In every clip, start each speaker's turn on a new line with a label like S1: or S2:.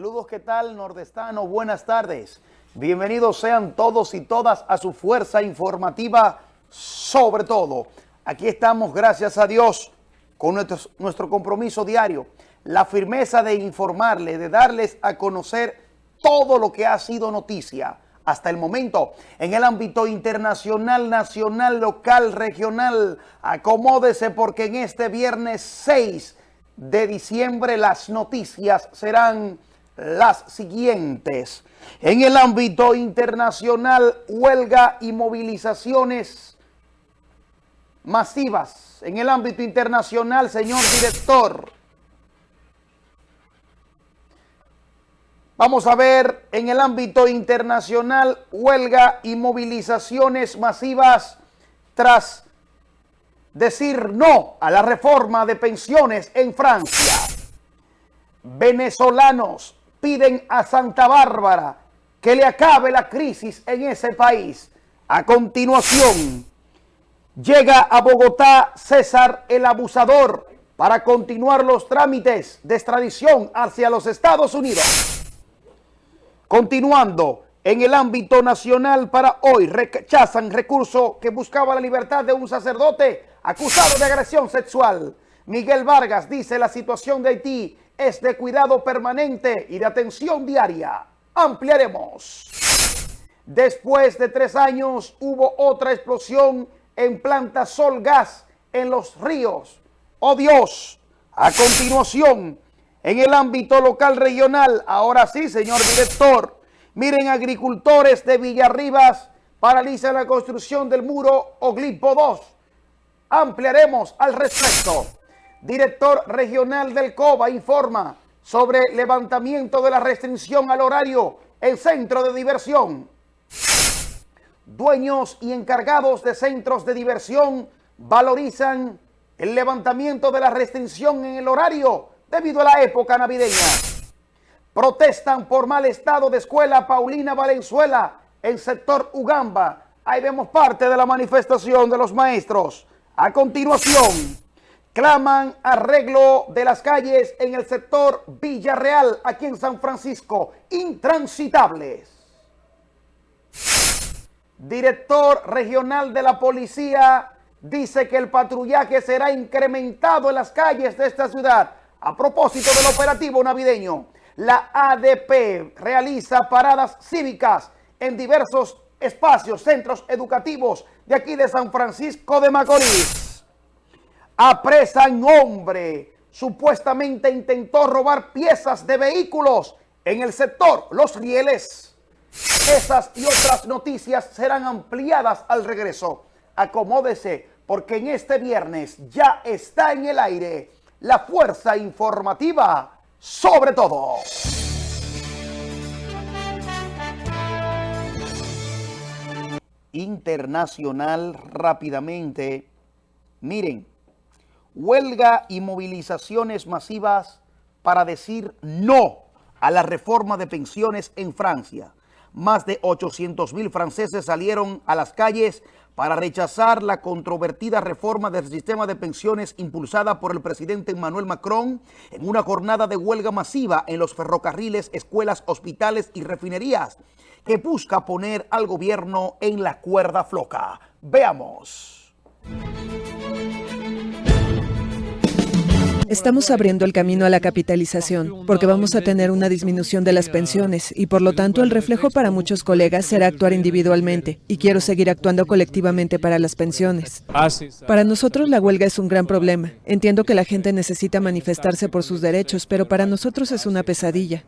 S1: Saludos, ¿qué tal, nordestano? Buenas tardes. Bienvenidos sean todos y todas a su fuerza informativa, sobre todo. Aquí estamos, gracias a Dios, con nuestro, nuestro compromiso diario, la firmeza de informarle, de darles a conocer todo lo que ha sido noticia hasta el momento en el ámbito internacional, nacional, local, regional. Acomódese porque en este viernes 6 de diciembre las noticias serán las siguientes. En el ámbito internacional, huelga y movilizaciones masivas. En el ámbito internacional, señor director, Vamos a ver en el ámbito internacional huelga y movilizaciones masivas tras decir no a la reforma de pensiones en Francia. Venezolanos piden a Santa Bárbara que le acabe la crisis en ese país. A continuación, llega a Bogotá César el Abusador para continuar los trámites de extradición hacia los Estados Unidos. Continuando, en el ámbito nacional para hoy rechazan recurso que buscaba la libertad de un sacerdote acusado de agresión sexual. Miguel Vargas dice la situación de Haití es de cuidado permanente y de atención diaria. Ampliaremos. Después de tres años hubo otra explosión en planta Sol Gas en los ríos. ¡Oh Dios! A continuación, en el ámbito local regional, ahora sí, señor director, miren, agricultores de Villarribas paralizan la construcción del muro Oglipo 2. Ampliaremos al respecto. Director regional del COBA informa sobre levantamiento de la restricción al horario en centro de diversión. Dueños y encargados de centros de diversión valorizan el levantamiento de la restricción en el horario debido a la época navideña. Protestan por mal estado de escuela Paulina Valenzuela en sector Ugamba. Ahí vemos parte de la manifestación de los maestros. A continuación, claman arreglo de las calles en el sector Villarreal, aquí en San Francisco, intransitables. Director regional de la policía dice que el patrullaje será incrementado en las calles de esta ciudad a propósito del operativo navideño, la ADP realiza paradas cívicas en diversos espacios, centros educativos de aquí de San Francisco de Macorís. Apresan hombre, supuestamente intentó robar piezas de vehículos en el sector Los Rieles. Esas y otras noticias serán ampliadas al regreso. Acomódese porque en este viernes ya está en el aire la fuerza informativa sobre todo. Internacional rápidamente. Miren, huelga y movilizaciones masivas para decir no a la reforma de pensiones en Francia. Más de 800 mil franceses salieron a las calles para rechazar la controvertida reforma del sistema de pensiones impulsada por el presidente Emmanuel Macron en una jornada de huelga masiva en los ferrocarriles, escuelas, hospitales y refinerías que busca poner al gobierno en la cuerda floca. Veamos.
S2: Estamos abriendo el camino a la capitalización, porque vamos a tener una disminución de las pensiones y por lo tanto el reflejo para muchos colegas será actuar individualmente y quiero seguir actuando colectivamente para las pensiones. Para nosotros la huelga es un gran problema. Entiendo que la gente necesita manifestarse por sus derechos, pero para nosotros es una pesadilla.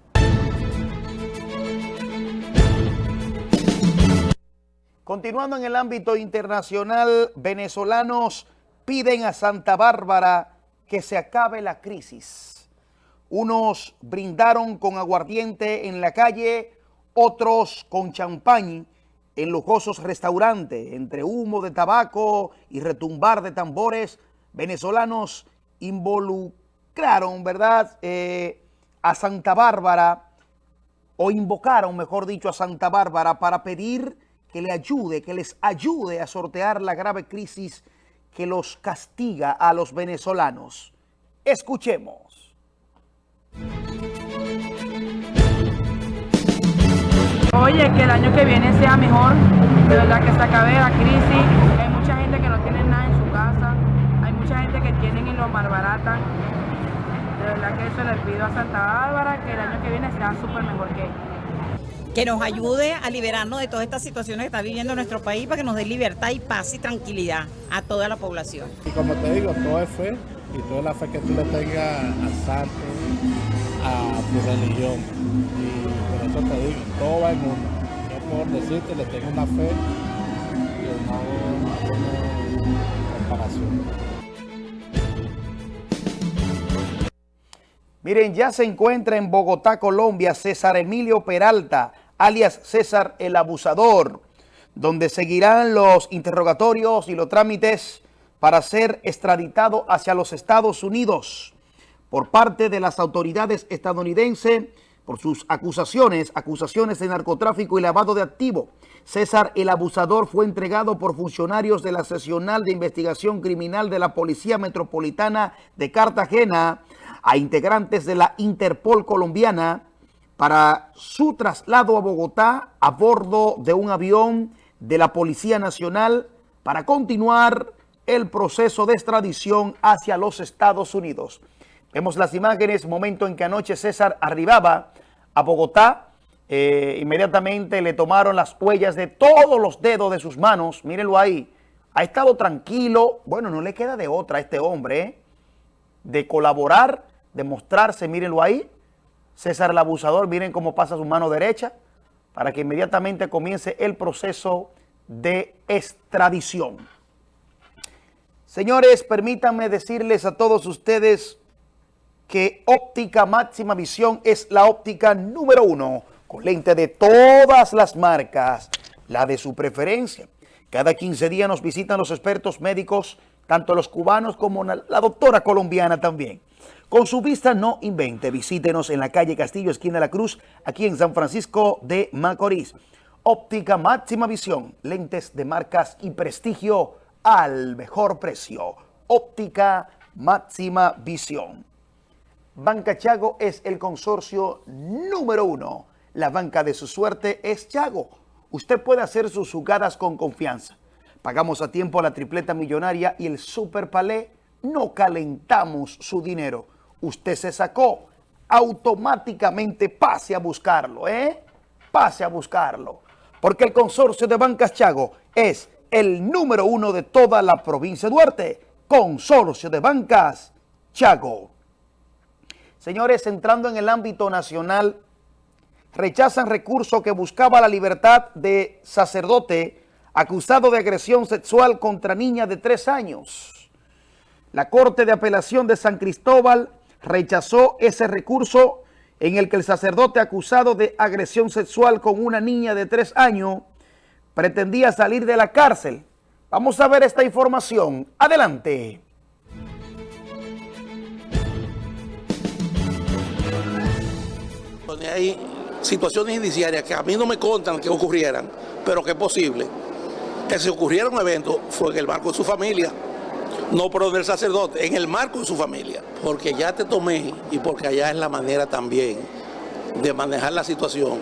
S1: Continuando en el ámbito internacional, venezolanos piden a Santa Bárbara que se acabe la crisis. Unos brindaron con aguardiente en la calle, otros con champán en lujosos restaurantes, entre humo de tabaco y retumbar de tambores, venezolanos involucraron, ¿verdad?, eh, a Santa Bárbara, o invocaron, mejor dicho, a Santa Bárbara para pedir que le ayude, que les ayude a sortear la grave crisis que los castiga a los venezolanos. Escuchemos.
S3: oye, que el año que viene sea mejor, de verdad que se acabe la crisis. Hay mucha gente que no tiene nada en su casa, hay mucha gente que tienen y lo malbaratan. De verdad que eso le pido a Santa Bárbara, que el año que viene sea súper mejor que
S4: que nos ayude a liberarnos de todas estas situaciones que está viviendo nuestro país para que nos dé libertad y paz y tranquilidad a toda la población.
S5: Y como te digo, todo es fe y toda la fe que tú le tengas al santo, a tu religión. Y por eso te digo, todo va en uno. Yo por decirte, le tengo una fe y no una comparación.
S1: Miren, ya se encuentra en Bogotá, Colombia, César Emilio Peralta, alias César el Abusador, donde seguirán los interrogatorios y los trámites para ser extraditado hacia los Estados Unidos por parte de las autoridades estadounidenses por sus acusaciones, acusaciones de narcotráfico y lavado de activo. César el Abusador fue entregado por funcionarios de la Sesional de Investigación Criminal de la Policía Metropolitana de Cartagena a integrantes de la Interpol colombiana para su traslado a Bogotá a bordo de un avión de la Policía Nacional para continuar el proceso de extradición hacia los Estados Unidos. Vemos las imágenes, momento en que anoche César arribaba a Bogotá, eh, inmediatamente le tomaron las huellas de todos los dedos de sus manos, mírenlo ahí, ha estado tranquilo, bueno, no le queda de otra a este hombre, ¿eh? de colaborar demostrarse, mírenlo ahí, César el abusador, miren cómo pasa su mano derecha, para que inmediatamente comience el proceso de extradición. Señores, permítanme decirles a todos ustedes que óptica máxima visión es la óptica número uno, con lente de todas las marcas, la de su preferencia. Cada 15 días nos visitan los expertos médicos, tanto los cubanos como la doctora colombiana también. Con su vista no invente, visítenos en la calle Castillo, esquina de la Cruz, aquí en San Francisco de Macorís. Óptica máxima visión, lentes de marcas y prestigio al mejor precio. Óptica máxima visión. Banca Chago es el consorcio número uno. La banca de su suerte es Chago. Usted puede hacer sus jugadas con confianza. Pagamos a tiempo la tripleta millonaria y el super palé. No calentamos su dinero usted se sacó, automáticamente pase a buscarlo, ¿eh? Pase a buscarlo. Porque el consorcio de Bancas Chago es el número uno de toda la provincia de Duarte. Consorcio de Bancas Chago. Señores, entrando en el ámbito nacional, rechazan recurso que buscaba la libertad de sacerdote acusado de agresión sexual contra niña de tres años. La Corte de Apelación de San Cristóbal rechazó ese recurso en el que el sacerdote acusado de agresión sexual con una niña de tres años pretendía salir de la cárcel. Vamos a ver esta información. Adelante.
S6: Hay situaciones indiciarias que a mí no me contan que ocurrieran, pero que es posible. Que se ocurriera un evento fue en el marco de su familia no por del sacerdote, en el marco de su familia. Porque ya te tomé y porque allá es la manera también de manejar la situación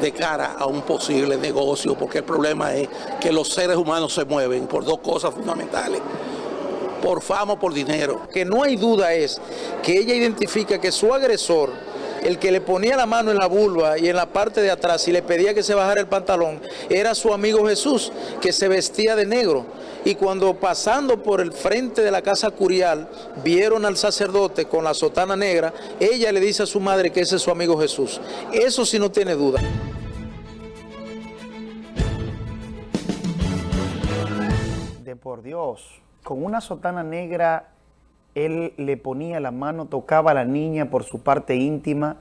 S6: de cara a un posible negocio, porque el problema es que los seres humanos se mueven por dos cosas fundamentales por fama o por dinero.
S7: Que no hay duda es que ella identifica que su agresor, el que le ponía la mano en la vulva y en la parte de atrás y le pedía que se bajara el pantalón, era su amigo Jesús, que se vestía de negro y cuando pasando por el frente de la casa curial vieron al sacerdote con la sotana negra, ella le dice a su madre que ese es su amigo Jesús. Eso sí no tiene duda.
S1: De por Dios, con una sotana negra él le ponía la mano, tocaba a la niña por su parte íntima,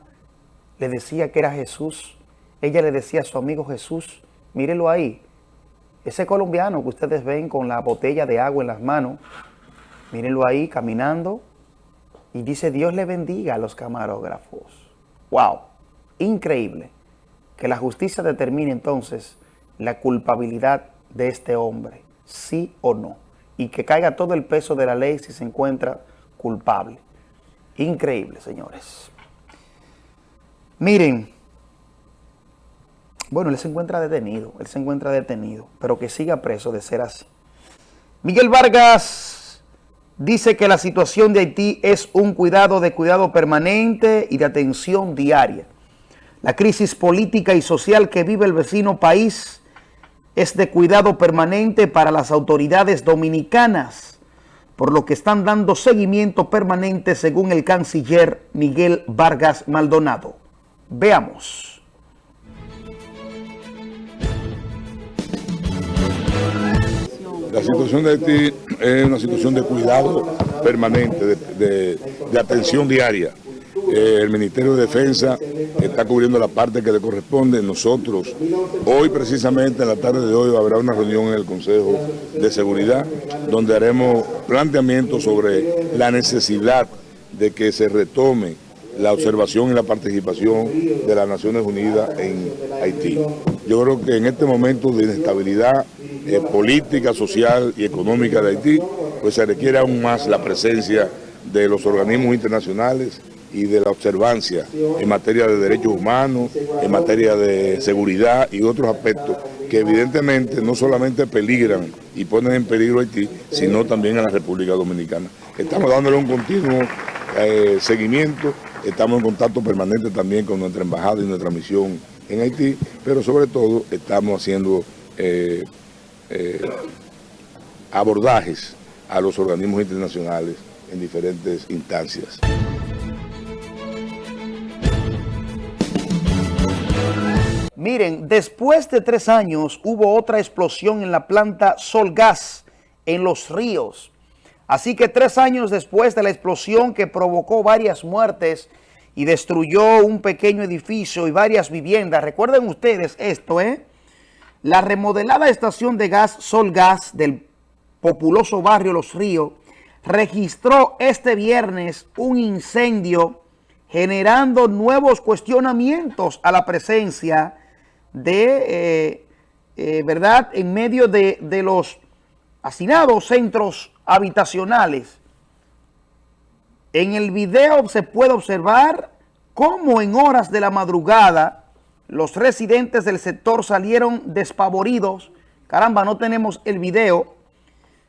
S1: le decía que era Jesús. Ella le decía a su amigo Jesús, mírelo ahí, ese colombiano que ustedes ven con la botella de agua en las manos, mírenlo ahí caminando y dice Dios le bendiga a los camarógrafos. ¡Wow! Increíble que la justicia determine entonces la culpabilidad de este hombre, sí o no, y que caiga todo el peso de la ley si se encuentra culpable. Increíble, señores. Miren, Bueno, él se encuentra detenido, él se encuentra detenido, pero que siga preso de ser así. Miguel Vargas dice que la situación de Haití es un cuidado de cuidado permanente y de atención diaria. La crisis política y social que vive el vecino país es de cuidado permanente para las autoridades dominicanas, por lo que están dando seguimiento permanente según el canciller Miguel Vargas Maldonado. Veamos.
S8: La situación de Haití es una situación de cuidado permanente, de, atención diaria. Eh, el Ministerio de Defensa está cubriendo la parte que le corresponde. Nosotros, hoy precisamente, en la tarde de hoy, habrá una reunión en el Consejo de Seguridad, donde haremos planteamientos sobre la necesidad de que se retome la observación y la participación de las Naciones Unidas en Haití. Yo creo que en este momento de inestabilidad eh, política, social y económica de Haití, pues se requiere aún más la presencia de los organismos internacionales y de la observancia en materia de derechos humanos, en materia de seguridad y otros aspectos que evidentemente no solamente peligran y ponen en peligro a Haití, sino también a la República Dominicana. Estamos dándole un continuo eh, seguimiento, estamos en contacto permanente también con nuestra embajada y nuestra misión en Haití, pero sobre todo estamos haciendo eh, eh, abordajes a los organismos internacionales en diferentes instancias.
S1: Miren, después de tres años hubo otra explosión en la planta Solgas en Los Ríos. Así que tres años después de la explosión que provocó varias muertes y destruyó un pequeño edificio y varias viviendas. Recuerden ustedes esto, ¿eh? La remodelada estación de gas Solgas del populoso barrio Los Ríos registró este viernes un incendio generando nuevos cuestionamientos a la presencia de, eh, eh, ¿verdad?, en medio de, de los hacinados centros habitacionales. En el video se puede observar cómo en horas de la madrugada los residentes del sector salieron despavoridos. Caramba, no tenemos el video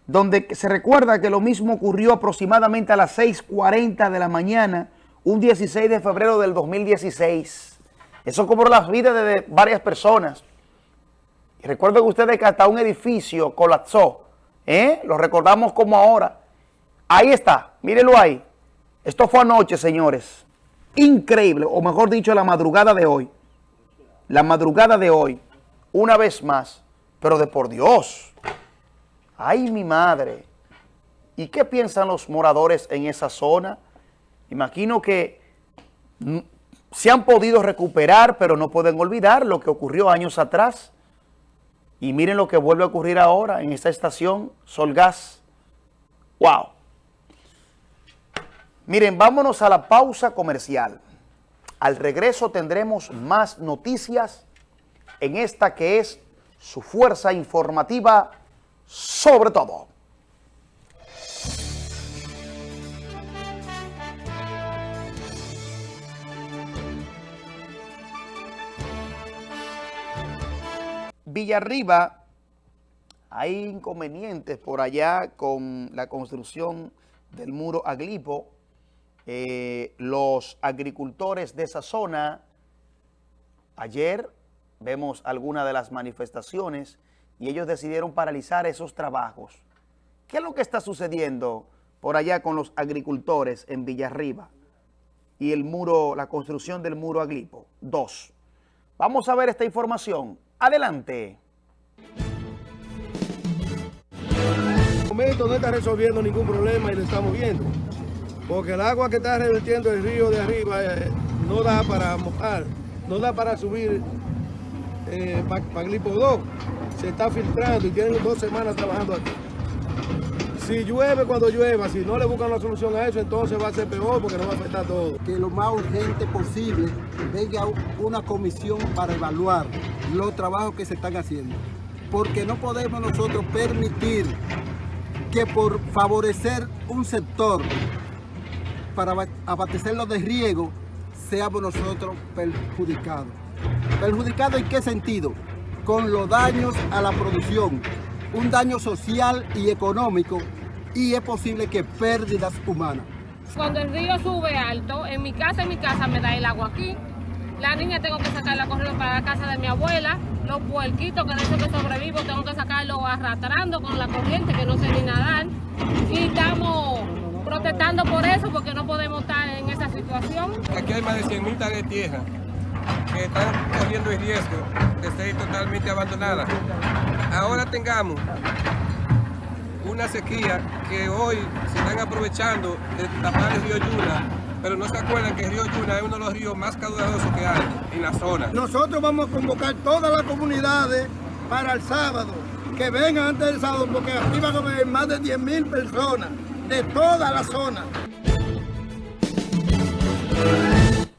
S1: donde se recuerda que lo mismo ocurrió aproximadamente a las 6.40 de la mañana, un 16 de febrero del 2016. Eso cobró las vidas de varias personas. Y recuerden ustedes que hasta un edificio colapsó. ¿eh? Lo recordamos como ahora. Ahí está, mírenlo ahí. Esto fue anoche, señores. Increíble, o mejor dicho, la madrugada de hoy la madrugada de hoy, una vez más, pero de por Dios. ¡Ay, mi madre! ¿Y qué piensan los moradores en esa zona? Imagino que se han podido recuperar, pero no pueden olvidar lo que ocurrió años atrás. Y miren lo que vuelve a ocurrir ahora en esta estación Solgas. ¡Wow! Miren, vámonos a la pausa comercial. Al regreso tendremos más noticias en esta que es su fuerza informativa sobre todo. Villarriba, hay inconvenientes por allá con la construcción del muro Aglipo, eh, los agricultores de esa zona, ayer vemos algunas de las manifestaciones y ellos decidieron paralizar esos trabajos. ¿Qué es lo que está sucediendo por allá con los agricultores en Villarriba y el muro, la construcción del muro Aglipo? Dos. Vamos a ver esta información. Adelante.
S9: En momento no está resolviendo ningún problema y lo estamos viendo porque el agua que está revirtiendo el río de arriba eh, no da para mojar, no da para subir eh, para Glipo 2. Se está filtrando y tienen dos semanas trabajando aquí. Si llueve cuando llueva, si no le buscan una solución a eso, entonces va a ser peor porque no va a afectar todo.
S10: Que lo más urgente posible venga una comisión para evaluar los trabajos que se están haciendo. Porque no podemos nosotros permitir que por favorecer un sector para abastecerlo de riego, seamos nosotros perjudicados. ¿Perjudicado en qué sentido? Con los daños a la producción, un daño social y económico y es posible que pérdidas humanas.
S11: Cuando el río sube alto, en mi casa, en mi casa me da el agua aquí. La niña tengo que sacarla corriendo para la casa de mi abuela. Los puerquitos que de eso que sobrevivo tengo que sacarlo arrastrando con la corriente que no sé ni nadar. Y estamos protestando por eso porque no podemos estar en esa situación.
S12: Aquí hay más de 100 mil de tierra que están corriendo el riesgo de ser totalmente abandonadas. Ahora tengamos una sequía que hoy se están aprovechando de tapar el río Yuna, pero no se acuerdan que el río Yuna es uno de los ríos más caudalosos que hay en la zona.
S9: Nosotros vamos a convocar todas las comunidades para el sábado, que vengan antes del sábado, porque aquí van a haber más de 10 mil personas de toda la zona.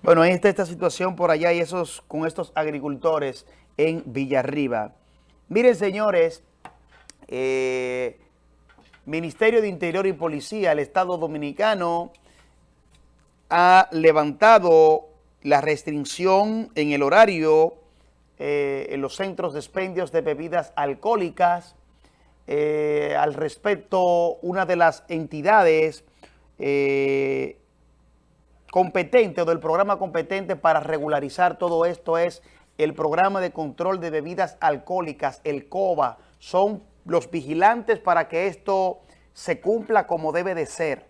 S1: Bueno, ahí está esta situación por allá y esos con estos agricultores en Villarriba. Miren, señores, eh, Ministerio de Interior y Policía, el Estado Dominicano ha levantado la restricción en el horario eh, en los centros de expendios de bebidas alcohólicas. Eh, al respecto, una de las entidades competente o del programa competente para regularizar todo esto es el programa de control de bebidas alcohólicas, el COBA. Son los vigilantes para que esto se cumpla como debe de ser.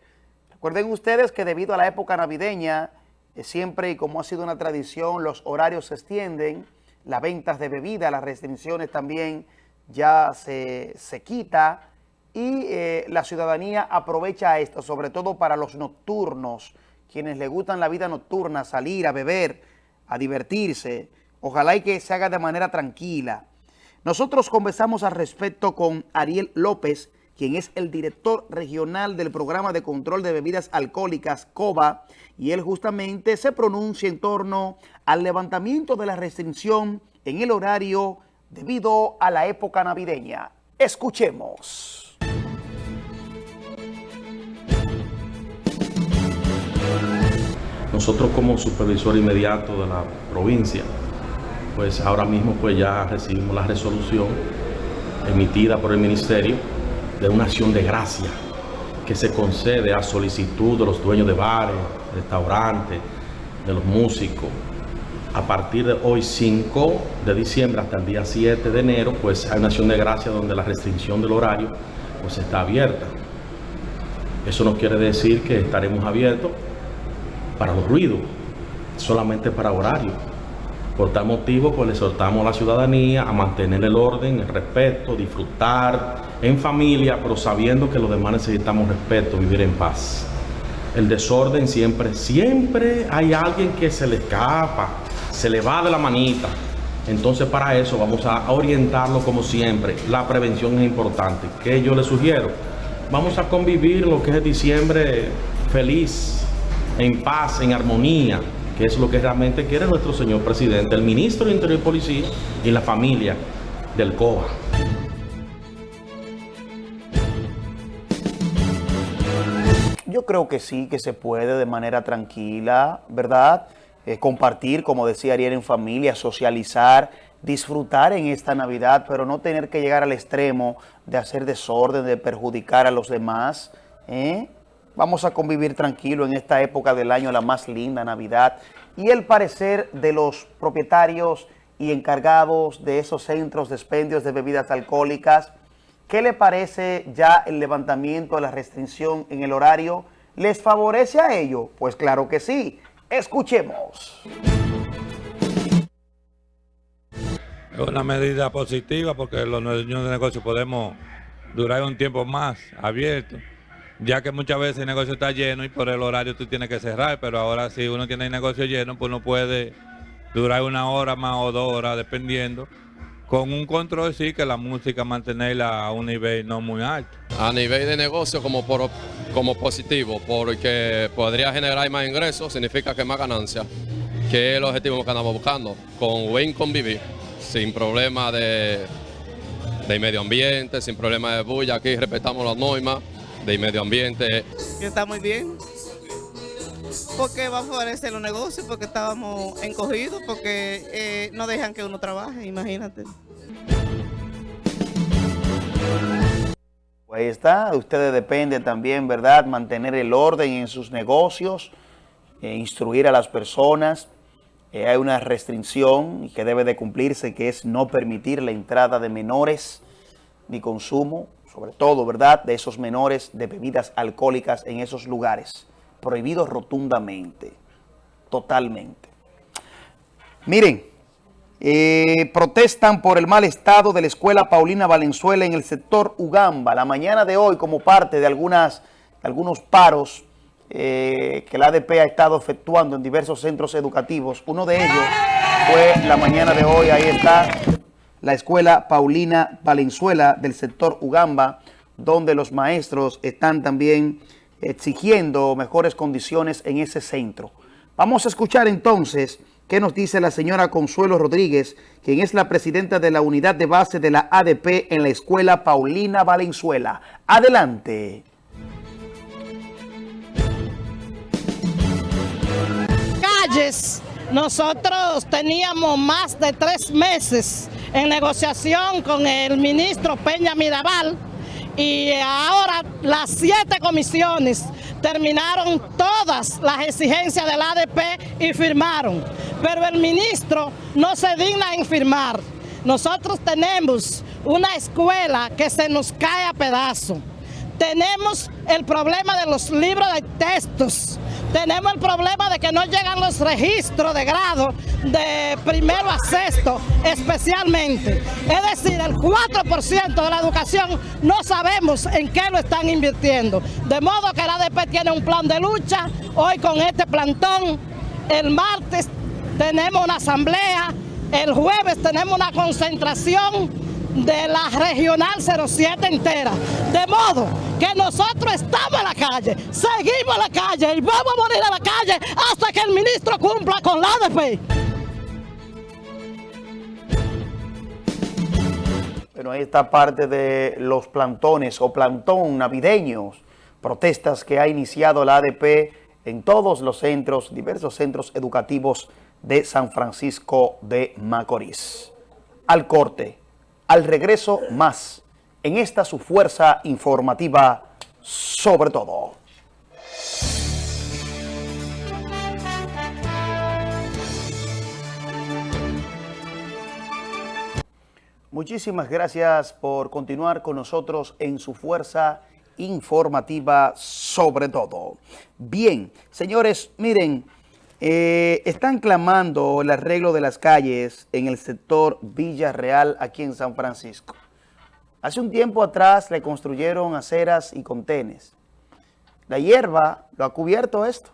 S1: Recuerden ustedes que debido a la época navideña, eh, siempre y como ha sido una tradición, los horarios se extienden, las ventas de bebida, las restricciones también ya se, se quita y eh, la ciudadanía aprovecha esto, sobre todo para los nocturnos, quienes le gustan la vida nocturna, salir a beber, a divertirse, ojalá y que se haga de manera tranquila. Nosotros conversamos al respecto con Ariel López, quien es el director regional del programa de control de bebidas alcohólicas COBA, y él justamente se pronuncia en torno al levantamiento de la restricción en el horario debido a la época navideña. Escuchemos.
S13: Nosotros como supervisor inmediato de la provincia, pues ahora mismo pues ya recibimos la resolución emitida por el Ministerio de una acción de gracia que se concede a solicitud de los dueños de bares, restaurantes, de los músicos. A partir de hoy 5 de diciembre hasta el día 7 de enero, pues hay una acción de gracia donde la restricción del horario pues está abierta. Eso no quiere decir que estaremos abiertos para los ruidos, solamente para horario. Por tal motivo, pues le exhortamos a la ciudadanía a mantener el orden, el respeto, disfrutar en familia, pero sabiendo que los demás necesitamos respeto, vivir en paz. El desorden siempre, siempre hay alguien que se le escapa, se le va de la manita. Entonces para eso vamos a orientarlo como siempre. La prevención es importante. ¿Qué yo le sugiero? Vamos a convivir lo que es diciembre feliz, en paz, en armonía, es lo que realmente quiere nuestro señor presidente, el ministro de Interior y Policía y la familia del COA.
S1: Yo creo que sí, que se puede de manera tranquila, ¿verdad? Eh, compartir, como decía Ariel, en familia, socializar, disfrutar en esta Navidad, pero no tener que llegar al extremo de hacer desorden, de perjudicar a los demás, ¿eh? Vamos a convivir tranquilo en esta época del año, la más linda, Navidad. Y el parecer de los propietarios y encargados de esos centros de expendios de bebidas alcohólicas, ¿qué le parece ya el levantamiento de la restricción en el horario? ¿Les favorece a ello? Pues claro que sí. Escuchemos.
S14: Es una medida positiva porque los dueños de negocio podemos durar un tiempo más abiertos ya que muchas veces el negocio está lleno y por el horario tú tienes que cerrar, pero ahora si uno tiene el negocio lleno, pues uno puede durar una hora más o dos horas, dependiendo, con un control sí que la música mantenerla a un nivel no muy alto.
S15: A nivel de negocio como, como positivo, porque podría generar más ingresos, significa que más ganancias, que es el objetivo que andamos buscando, con buen convivir, sin problema de, de medio ambiente, sin problema de bulla, aquí respetamos las normas, de medio ambiente.
S16: Está muy bien. porque va a favorecer los negocios, porque estábamos encogidos, porque eh, no dejan que uno trabaje, imagínate.
S1: Pues ahí está, de ustedes depende también, ¿verdad? Mantener el orden en sus negocios, eh, instruir a las personas. Eh, hay una restricción que debe de cumplirse, que es no permitir la entrada de menores ni consumo, sobre todo, ¿verdad?, de esos menores de bebidas alcohólicas en esos lugares. Prohibido rotundamente, totalmente. Miren, eh, protestan por el mal estado de la escuela Paulina Valenzuela en el sector Ugamba. La mañana de hoy, como parte de algunas, algunos paros eh, que la ADP ha estado efectuando en diversos centros educativos. Uno de ellos fue la mañana de hoy, ahí está la escuela Paulina Valenzuela del sector Ugamba, donde los maestros están también exigiendo mejores condiciones en ese centro. Vamos a escuchar entonces qué nos dice la señora Consuelo Rodríguez, quien es la presidenta de la unidad de base de la ADP en la escuela Paulina Valenzuela. Adelante.
S17: Calles, nosotros teníamos más de tres meses en negociación con el ministro Peña Mirabal y ahora las siete comisiones terminaron todas las exigencias del ADP y firmaron, pero el ministro no se digna en firmar. Nosotros tenemos una escuela que se nos cae a pedazos. Tenemos el problema de los libros de textos. Tenemos el problema de que no llegan los registros de grado de primero a sexto especialmente. Es decir, el 4% de la educación no sabemos en qué lo están invirtiendo. De modo que la ADP tiene un plan de lucha. Hoy con este plantón, el martes tenemos una asamblea, el jueves tenemos una concentración de la Regional 07 entera. De modo que nosotros estamos en la calle, seguimos en la calle y vamos a morir en la calle hasta que el ministro cumpla con la ADP.
S1: Bueno, ahí está parte de los plantones o plantón navideños, protestas que ha iniciado la ADP en todos los centros, diversos centros educativos de San Francisco de Macorís. Al corte al regreso más en esta su fuerza informativa sobre todo. Muchísimas gracias por continuar con nosotros en su fuerza informativa sobre todo. Bien, señores, miren, eh, están clamando el arreglo de las calles en el sector Villa Real aquí en San Francisco. Hace un tiempo atrás le construyeron aceras y contenes. La hierba lo ha cubierto esto.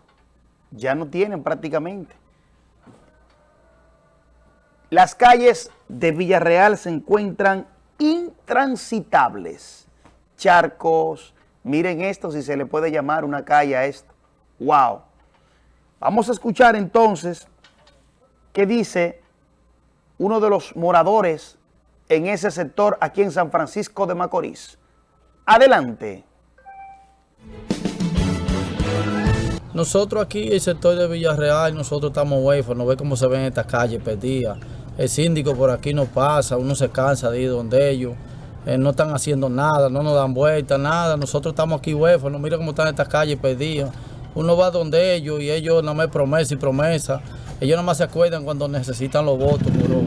S1: Ya no tienen prácticamente. Las calles de Villarreal se encuentran intransitables. Charcos, miren esto si se le puede llamar una calle a esto. ¡Wow! Vamos a escuchar entonces qué dice uno de los moradores en ese sector aquí en San Francisco de Macorís. Adelante.
S18: Nosotros aquí, el sector de Villarreal, nosotros estamos huérfanos, ve cómo se ven estas calles perdidas. El síndico por aquí no pasa, uno se cansa de ir donde ellos. Eh, no están haciendo nada, no nos dan vuelta, nada. Nosotros estamos aquí huérfanos, mira cómo están estas calles perdidas uno va donde ellos y ellos nada más promesa y promesa. Ellos nada más se acuerdan cuando necesitan los votos, pero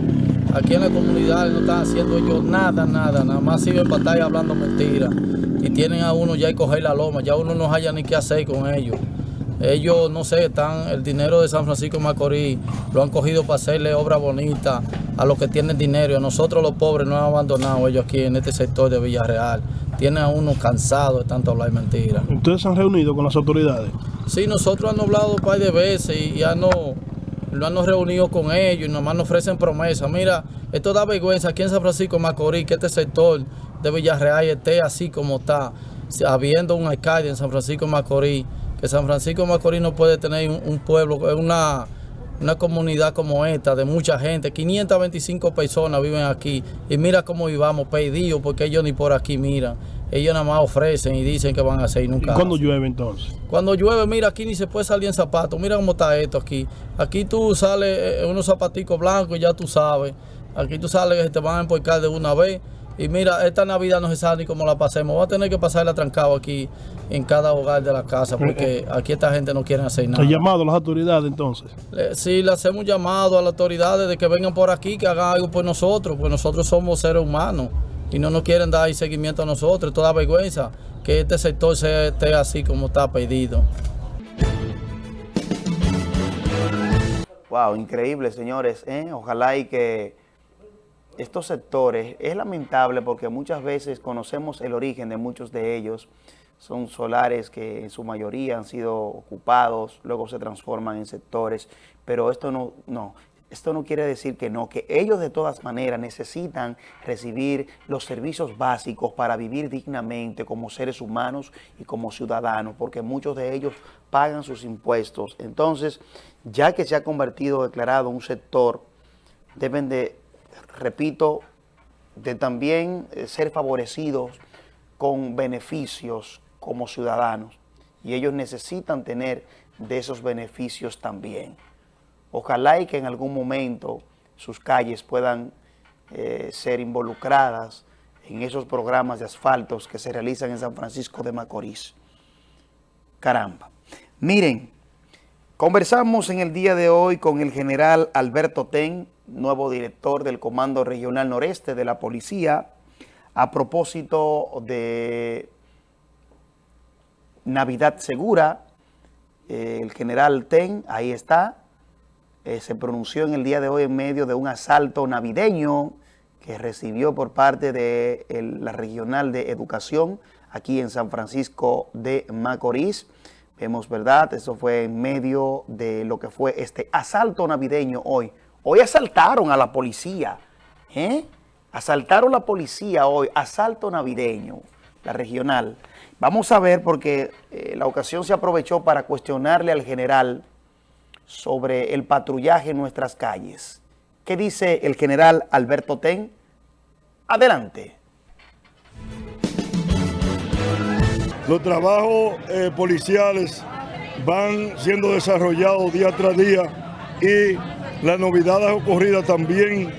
S18: aquí en la comunidad no están haciendo ellos nada, nada, nada más siguen estar hablando mentiras. Y tienen a uno ya y coger la loma, ya uno no haya ni qué hacer con ellos. Ellos, no sé, están, el dinero de San Francisco Macorís lo han cogido para hacerle obra bonita a los que tienen dinero. A nosotros los pobres no han abandonado ellos aquí en este sector de Villarreal. Tienen a uno cansado de tanto hablar mentiras.
S19: ¿Ustedes se han reunido con las autoridades?
S18: Sí, nosotros han hablado un par de veces y ya no lo han reunido con ellos y nomás nos ofrecen promesas. Mira, esto da vergüenza aquí en San Francisco Macorís que este sector de Villarreal esté así como está, habiendo un alcalde en San Francisco Macorís que San Francisco Macorís no puede tener un, pueblo, una, una comunidad como esta, de mucha gente. 525 personas viven aquí y mira cómo vivamos, perdidos, porque ellos ni por aquí miran. Ellos nada más ofrecen y dicen que van a hacer y nunca
S19: ¿Y cuando
S18: hacen.
S19: llueve entonces?
S18: Cuando llueve, mira, aquí ni se puede salir en zapatos. Mira cómo está esto aquí. Aquí tú sales eh, unos zapaticos blancos y ya tú sabes. Aquí tú sales que se te van a empujar de una vez. Y mira, esta Navidad no se sabe ni cómo la pasemos. Va a tener que pasarla trancado aquí en cada hogar de la casa porque aquí esta gente no quiere hacer nada.
S19: ¿Ha llamado a las autoridades entonces?
S18: Le- Sí, le hacemos un llamado a las autoridades de que vengan por aquí, que hagan algo por nosotros, pues nosotros somos seres humanos y no nos quieren dar seguimiento a nosotros. Toda vergüenza que este sector sea, esté así como está pedido.
S1: Wow, increíble, señores. ¿eh? Ojalá y que estos sectores, es lamentable porque muchas veces conocemos el origen de muchos de ellos. Son solares que en su mayoría han sido ocupados, luego se transforman en sectores, pero esto no, no, esto no quiere decir que no, que ellos de todas maneras necesitan recibir los servicios básicos para vivir dignamente como seres humanos y como ciudadanos, porque muchos de ellos pagan sus impuestos. Entonces, ya que se ha convertido, declarado un sector, deben de, repito, de también eh, ser favorecidos con beneficios como ciudadanos. Y ellos necesitan tener de esos beneficios también. Ojalá y que en algún momento sus calles puedan eh, ser involucradas en esos programas de asfaltos que se realizan en San Francisco de Macorís. Caramba. Miren, conversamos en el día de hoy con el general Alberto Ten, nuevo director del Comando Regional Noreste de la Policía, a propósito de Navidad Segura. Eh, el general Ten, ahí está, eh, se pronunció en el día de hoy en medio de un asalto navideño que recibió por parte de la Regional de Educación aquí en San Francisco de Macorís. Vemos, ¿verdad? Eso fue en medio de lo que fue este asalto navideño hoy. Hoy asaltaron a la policía, ¿eh? Asaltaron la policía hoy, asalto navideño, la regional. Vamos a ver porque eh, la ocasión se aprovechó para cuestionarle al general sobre el patrullaje en nuestras calles. ¿Qué dice el general Alberto Ten? Adelante.
S20: Los trabajos eh, policiales van siendo desarrollados día tras día y las novedades ocurridas también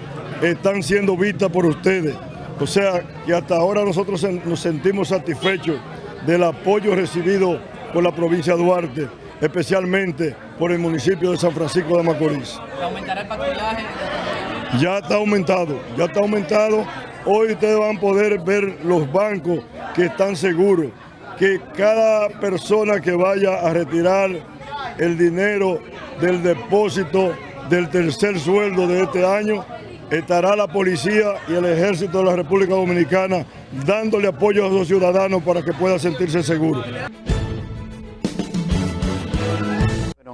S20: están siendo vistas por ustedes. O sea que hasta ahora nosotros nos sentimos satisfechos del apoyo recibido por la provincia de Duarte, especialmente por el municipio de San Francisco de Macorís.
S21: ¿Aumentará el patrullaje?
S20: Ya está aumentado, ya está aumentado. Hoy ustedes van a poder ver los bancos que están seguros, que cada persona que vaya a retirar el dinero del depósito del tercer sueldo de este año, estará la policía y el ejército de la República Dominicana dándole apoyo a los ciudadanos para que puedan sentirse seguros.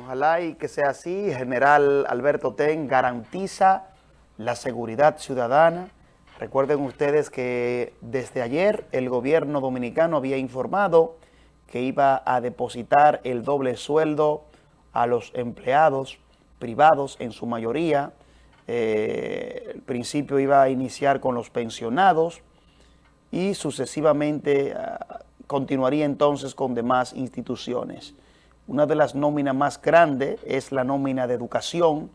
S1: Ojalá y que sea así. General Alberto Ten garantiza la seguridad ciudadana. Recuerden ustedes que desde ayer el gobierno dominicano había informado que iba a depositar el doble sueldo a los empleados privados en su mayoría. Eh, el principio iba a iniciar con los pensionados y sucesivamente ah, continuaría entonces con demás instituciones. Una de las nóminas más grandes es la nómina de educación,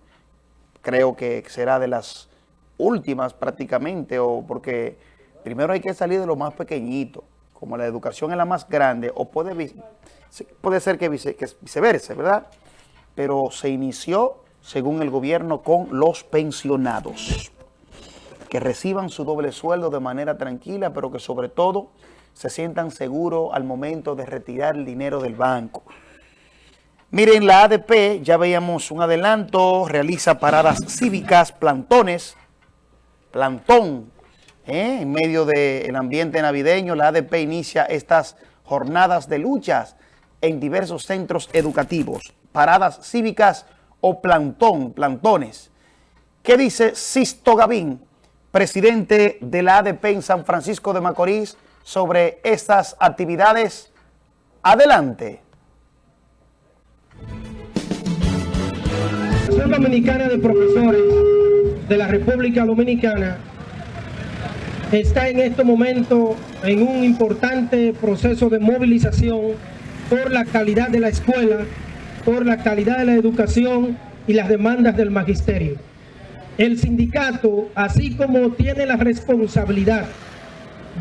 S1: creo que será de las últimas prácticamente, o porque primero hay que salir de lo más pequeñito, como la educación es la más grande, o puede, ser que, vice- que viceversa, ¿verdad? Pero se inició, según el gobierno, con los pensionados que reciban su doble sueldo de manera tranquila, pero que sobre todo se sientan seguros al momento de retirar el dinero del banco. Miren, la ADP, ya veíamos un adelanto, realiza paradas cívicas, plantones, plantón, ¿eh? en medio del ambiente navideño, la ADP inicia estas jornadas de luchas en diversos centros educativos, paradas cívicas o plantón, plantones. ¿Qué dice Sisto Gavín, presidente de la ADP en San Francisco de Macorís, sobre estas actividades? Adelante.
S22: Asociación Dominicana de Profesores de la República Dominicana
S23: está en este momento en un importante proceso de movilización por la calidad de la escuela, por la calidad de la educación y las demandas del magisterio. El sindicato, así como tiene la responsabilidad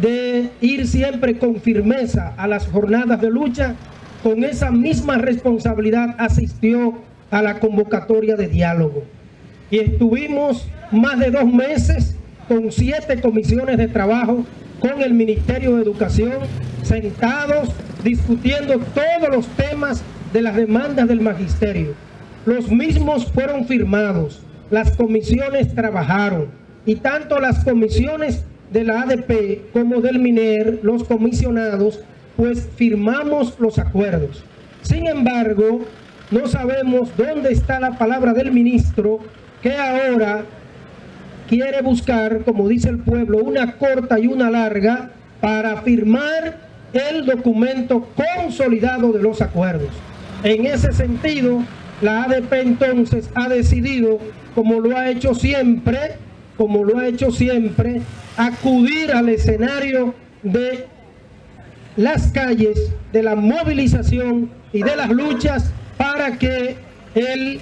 S23: de ir siempre con firmeza a las jornadas de lucha, con esa misma responsabilidad asistió a la convocatoria de diálogo. Y estuvimos más de dos meses con siete comisiones de trabajo con el Ministerio de Educación, sentados discutiendo todos los temas de las demandas del magisterio. Los mismos fueron firmados, las comisiones trabajaron y tanto las comisiones de la ADP como del MINER, los comisionados, pues firmamos los acuerdos. Sin embargo, no sabemos dónde está la palabra del ministro que ahora quiere buscar, como dice el pueblo, una corta y una larga para firmar el documento consolidado de los acuerdos. En ese sentido, la ADP entonces ha decidido, como lo ha hecho siempre, como lo ha hecho siempre, acudir al escenario de las calles, de la movilización y de las luchas para que el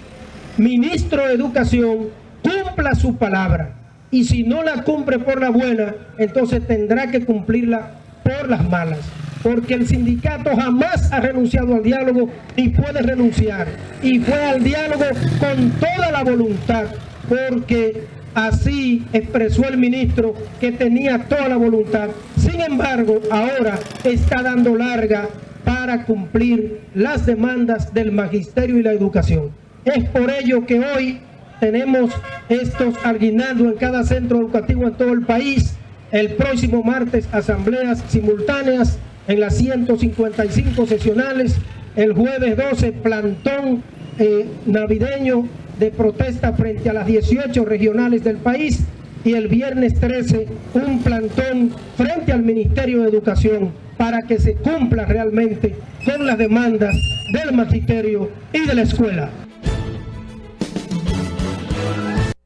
S23: ministro de Educación cumpla su palabra. Y si no la cumple por la buena, entonces tendrá que cumplirla por las malas. Porque el sindicato jamás ha renunciado al diálogo ni puede renunciar. Y fue al diálogo con toda la voluntad, porque Así expresó el ministro que tenía toda la voluntad. Sin embargo, ahora está dando larga para cumplir las demandas del magisterio y la educación. Es por ello que hoy tenemos estos aguinaldos en cada centro educativo en todo el país. El próximo martes, asambleas simultáneas en las 155 sesionales. El jueves 12, plantón eh, navideño de protesta frente a las 18 regionales del país y el viernes 13 un plantón frente al Ministerio de Educación para que se cumpla realmente con las demandas del magisterio y de la escuela.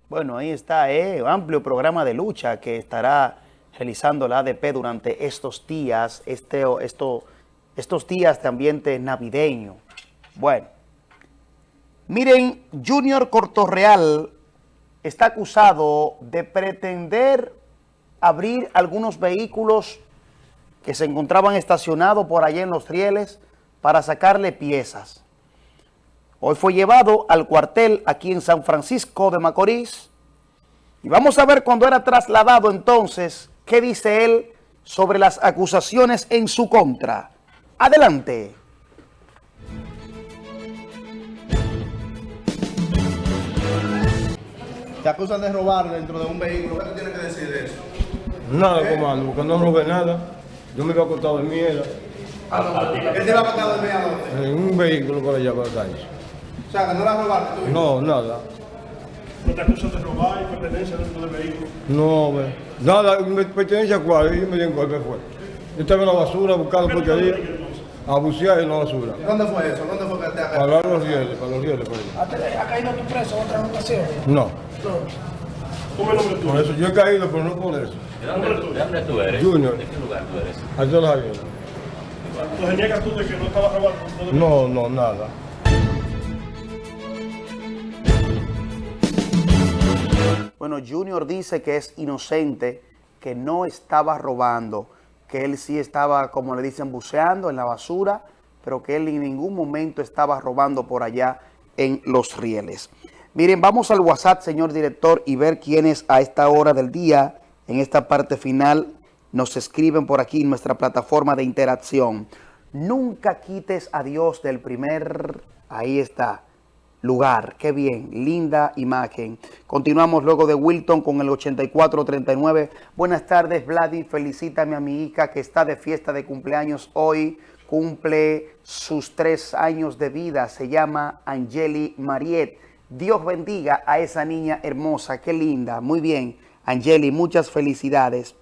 S1: Bueno, ahí está, eh, amplio programa de lucha que estará realizando la ADP durante estos días, este, esto, estos días de ambiente navideño. Bueno. Miren, Junior Cortorreal está acusado de pretender abrir algunos vehículos que se encontraban estacionados por allá en los rieles para sacarle piezas. Hoy fue llevado al cuartel aquí en San Francisco de Macorís y vamos a ver cuando era trasladado entonces qué dice él sobre las acusaciones en su contra. Adelante.
S21: Te acusan de robar dentro de un vehículo, ¿qué tú tienes que decir de eso?
S24: Nada, comando, porque no robé nada. Yo me iba a acostar de mierda.
S21: ¿Qué te iba a acostar dormir a dónde?
S24: En un vehículo por allá por la calle.
S21: O sea, que no la robaste tú.
S24: No, nada.
S20: ¿No te acusan de robar y pertenencia dentro del vehículo?
S24: No, ve. Nada, me pertenece a cuál, yo me di un golpe fue. Yo estaba en la basura buscando porquería. A bucear en la basura.
S21: ¿Dónde fue eso? ¿Dónde fue que te
S24: Para los rieles, para los rieles. Por ahí.
S23: ¿Ha caído tu preso en otra ocasión?
S24: No.
S20: ¿Cómo el nombre tuyo?
S24: Por eso yo he caído, pero no por eso.
S25: ¿De dónde, ¿De dónde tú eres?
S24: Junior.
S25: ¿De qué lugar tú eres?
S24: Allá los aviones.
S20: Entonces niegas tú de que no estaba robando.
S24: No, no, nada.
S1: Bueno, Junior dice que es inocente, que no estaba robando, que él sí estaba, como le dicen, buceando en la basura, pero que él en ningún momento estaba robando por allá en los rieles. Miren, vamos al WhatsApp, señor director, y ver quiénes a esta hora del día, en esta parte final, nos escriben por aquí en nuestra plataforma de interacción. Nunca quites a Dios del primer, ahí está, lugar. Qué bien, linda imagen. Continuamos luego de Wilton con el 8439. Buenas tardes, Vladi. Felicítame a mi hija que está de fiesta de cumpleaños hoy. Cumple sus tres años de vida. Se llama Angeli Mariet. Dios bendiga a esa niña hermosa. Qué linda. Muy bien, Angeli. Muchas felicidades.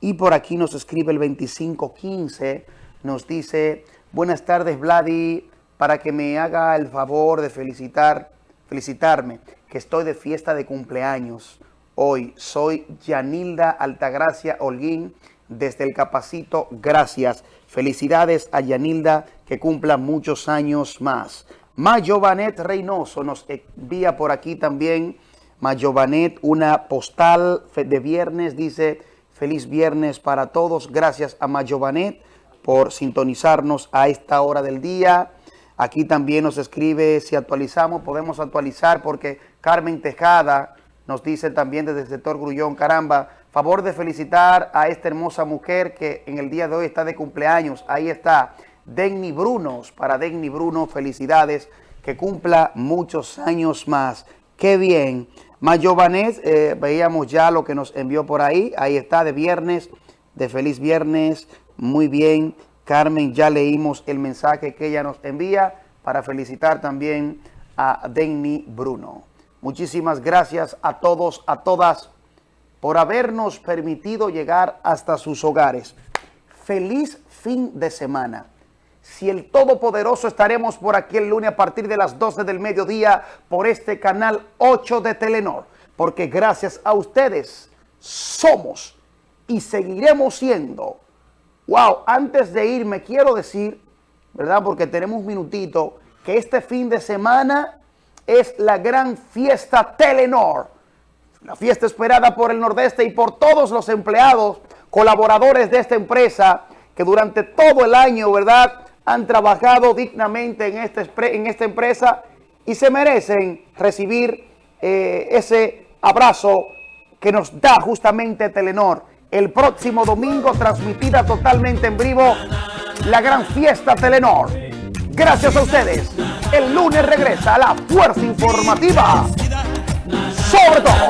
S1: Y por aquí nos escribe el 2515. Nos dice, buenas tardes, Vladi para que me haga el favor de felicitar, felicitarme, que estoy de fiesta de cumpleaños hoy. Soy Yanilda Altagracia Holguín desde el Capacito. Gracias. Felicidades a Yanilda que cumpla muchos años más. Mayovanet Reynoso nos envía por aquí también. Mayovanet, una postal de viernes, dice feliz viernes para todos. Gracias a Mayovanet por sintonizarnos a esta hora del día. Aquí también nos escribe, si actualizamos, podemos actualizar porque Carmen Tejada nos dice también desde el sector Grullón, caramba, favor de felicitar a esta hermosa mujer que en el día de hoy está de cumpleaños. Ahí está, Denny Brunos, para Denny Bruno, felicidades, que cumpla muchos años más. ¡Qué bien! Mayovanés, eh, veíamos ya lo que nos envió por ahí, ahí está, de viernes, de feliz viernes, muy bien. Carmen, ya leímos el mensaje que ella nos envía para felicitar también a Denny Bruno. Muchísimas gracias a todos, a todas, por habernos permitido llegar hasta sus hogares. Feliz fin de semana. Si el Todopoderoso estaremos por aquí el lunes a partir de las 12 del mediodía por este canal 8 de Telenor. Porque gracias a ustedes somos y seguiremos siendo Wow, antes de irme quiero decir, ¿verdad? Porque tenemos un minutito, que este fin de semana es la gran fiesta Telenor. La fiesta esperada por el Nordeste y por todos los empleados, colaboradores de esta empresa, que durante todo el año, ¿verdad? Han trabajado dignamente en, este, en esta empresa y se merecen recibir eh, ese abrazo que nos da justamente Telenor el próximo domingo, transmitida totalmente en vivo, la gran fiesta Telenor. Gracias a ustedes. El lunes regresa la fuerza informativa. Sobre todo.